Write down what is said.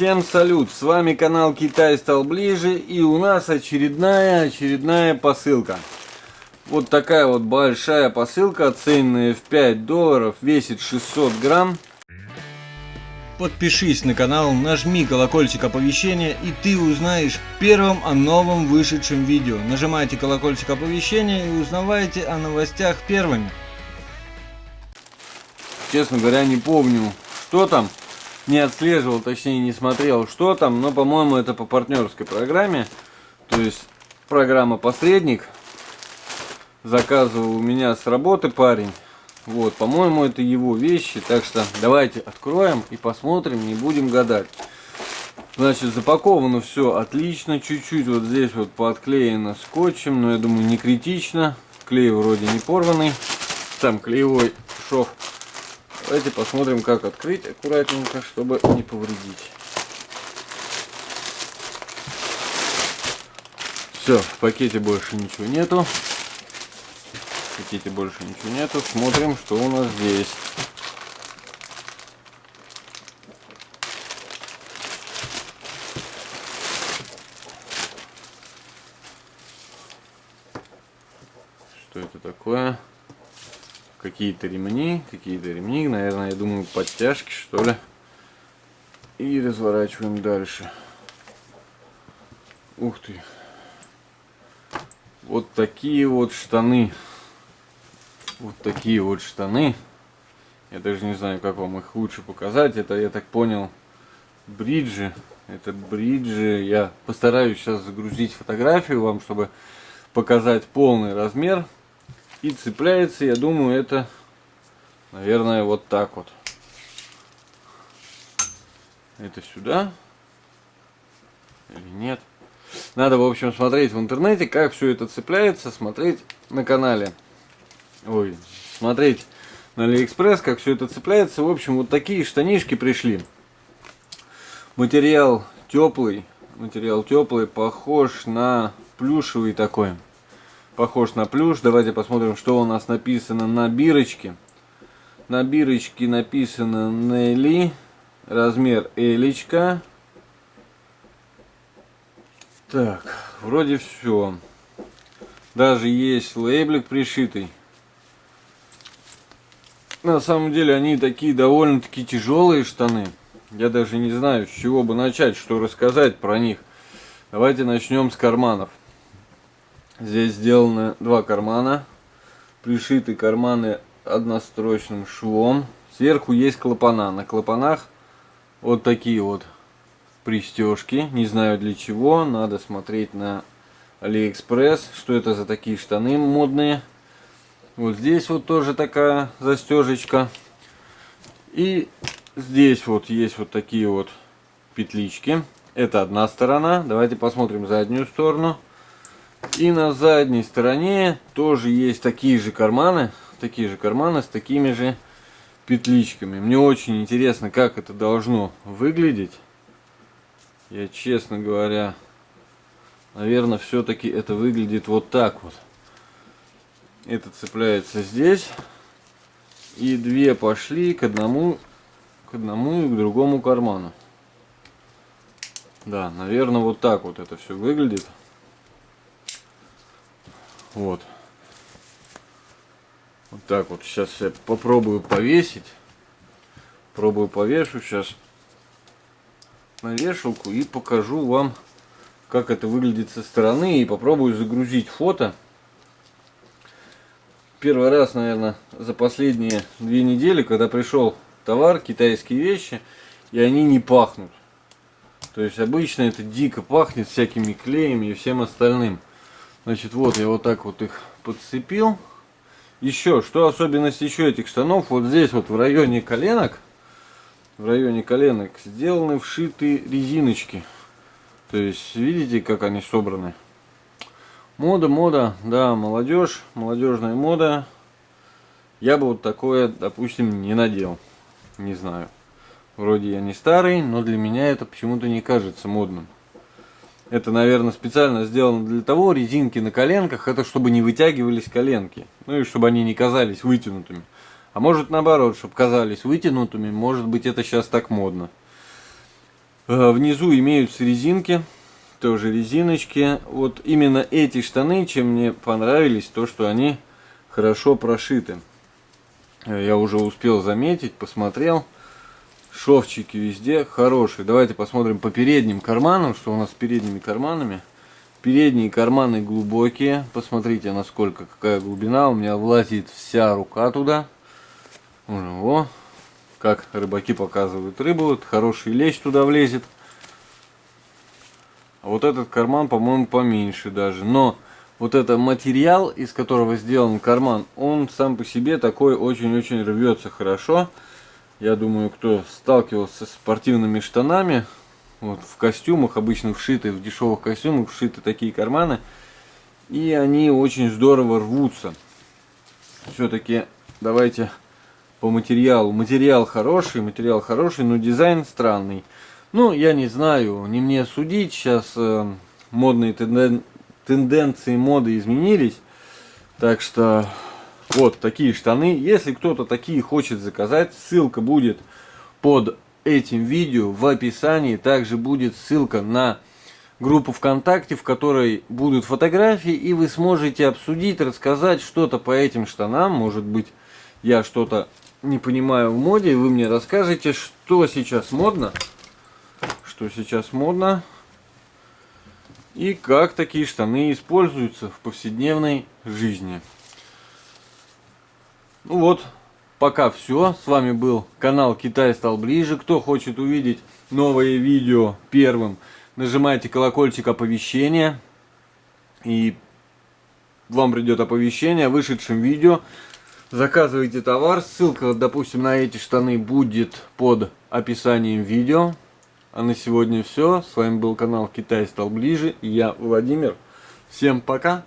Всем салют! С вами канал Китай стал ближе и у нас очередная очередная посылка. Вот такая вот большая посылка, оцененная в 5 долларов, весит 600 грамм. Подпишись на канал, нажми колокольчик оповещения и ты узнаешь первым о новом вышедшем видео. Нажимайте колокольчик оповещения и узнавайте о новостях первыми. Честно говоря, не помню, что там. Не отслеживал, точнее не смотрел, что там. Но, по-моему, это по партнерской программе. То есть, программа посредник. Заказывал у меня с работы парень. Вот, по-моему, это его вещи. Так что давайте откроем и посмотрим, не будем гадать. Значит, запаковано все отлично. Чуть-чуть вот здесь вот подклеено скотчем. Но я думаю, не критично. Клей вроде не порванный. Там клеевой шов Давайте посмотрим, как открыть аккуратненько, чтобы не повредить. Все, в пакете больше ничего нету. В пакете больше ничего нету. Смотрим, что у нас здесь. Что это такое? Какие-то ремни, какие-то ремни, наверное, я думаю, подтяжки, что ли. И разворачиваем дальше. Ух ты. Вот такие вот штаны. Вот такие вот штаны. Я даже не знаю, как вам их лучше показать. Это, я так понял, бриджи. Это бриджи. Я постараюсь сейчас загрузить фотографию вам, чтобы показать полный размер. И цепляется, я думаю, это, наверное, вот так вот. Это сюда. Или нет. Надо, в общем, смотреть в интернете, как все это цепляется, смотреть на канале. Ой, смотреть на Алиэкспресс, как все это цепляется. В общем, вот такие штанишки пришли. Материал теплый. Материал теплый, похож на плюшевый такой похож на плюш. Давайте посмотрим, что у нас написано на бирочке. На бирочке написано Нелли. Размер Элечка. Так, вроде все. Даже есть лейблик пришитый. На самом деле они такие довольно-таки тяжелые штаны. Я даже не знаю, с чего бы начать, что рассказать про них. Давайте начнем с карманов. Здесь сделаны два кармана. Пришиты карманы однострочным швом. Сверху есть клапана. На клапанах вот такие вот пристежки. Не знаю для чего. Надо смотреть на Алиэкспресс. Что это за такие штаны модные. Вот здесь вот тоже такая застежечка. И здесь вот есть вот такие вот петлички. Это одна сторона. Давайте посмотрим заднюю сторону. И на задней стороне тоже есть такие же карманы, такие же карманы с такими же петличками. Мне очень интересно, как это должно выглядеть. Я, честно говоря, наверное, все-таки это выглядит вот так вот. Это цепляется здесь. И две пошли к одному, к одному и к другому карману. Да, наверное, вот так вот это все выглядит. Вот. Вот так вот. Сейчас я попробую повесить. Пробую повешу сейчас на вешалку и покажу вам, как это выглядит со стороны. И попробую загрузить фото. Первый раз, наверное, за последние две недели, когда пришел товар, китайские вещи, и они не пахнут. То есть обычно это дико пахнет всякими клеями и всем остальным. Значит, вот я вот так вот их подцепил. Еще, что особенность еще этих штанов, вот здесь вот в районе коленок, в районе коленок сделаны вшитые резиночки. То есть, видите, как они собраны. Мода, мода, да, молодежь, молодежная мода. Я бы вот такое, допустим, не надел. Не знаю. Вроде я не старый, но для меня это почему-то не кажется модным. Это, наверное, специально сделано для того, резинки на коленках, это чтобы не вытягивались коленки. Ну и чтобы они не казались вытянутыми. А может наоборот, чтобы казались вытянутыми, может быть это сейчас так модно. Э, внизу имеются резинки, тоже резиночки. Вот именно эти штаны, чем мне понравились, то что они хорошо прошиты. Э, я уже успел заметить, посмотрел. Шовчики везде хорошие. Давайте посмотрим по передним карманам, что у нас с передними карманами. Передние карманы глубокие. Посмотрите, насколько, какая глубина. У меня влазит вся рука туда. Во, как рыбаки показывают рыбу. Хороший лещ туда влезет. А вот этот карман, по-моему, поменьше даже. Но вот это материал, из которого сделан карман, он сам по себе такой очень-очень рвется хорошо. Я думаю, кто сталкивался с спортивными штанами, вот в костюмах, обычно вшиты, в дешевых костюмах вшиты такие карманы. И они очень здорово рвутся. Все-таки давайте по материалу. Материал хороший, материал хороший, но дизайн странный. Ну, я не знаю, не мне судить. Сейчас э, модные тенден... тенденции моды изменились. Так что вот такие штаны. Если кто-то такие хочет заказать, ссылка будет под этим видео в описании. Также будет ссылка на группу ВКонтакте, в которой будут фотографии, и вы сможете обсудить, рассказать что-то по этим штанам. Может быть, я что-то не понимаю в моде, и вы мне расскажете, что сейчас модно что сейчас модно и как такие штаны используются в повседневной жизни. Ну вот, пока все. С вами был канал Китай стал ближе. Кто хочет увидеть новые видео первым, нажимайте колокольчик оповещения. И вам придет оповещение о вышедшем видео. Заказывайте товар. Ссылка, допустим, на эти штаны будет под описанием видео. А на сегодня все. С вами был канал Китай стал ближе. И я Владимир. Всем пока.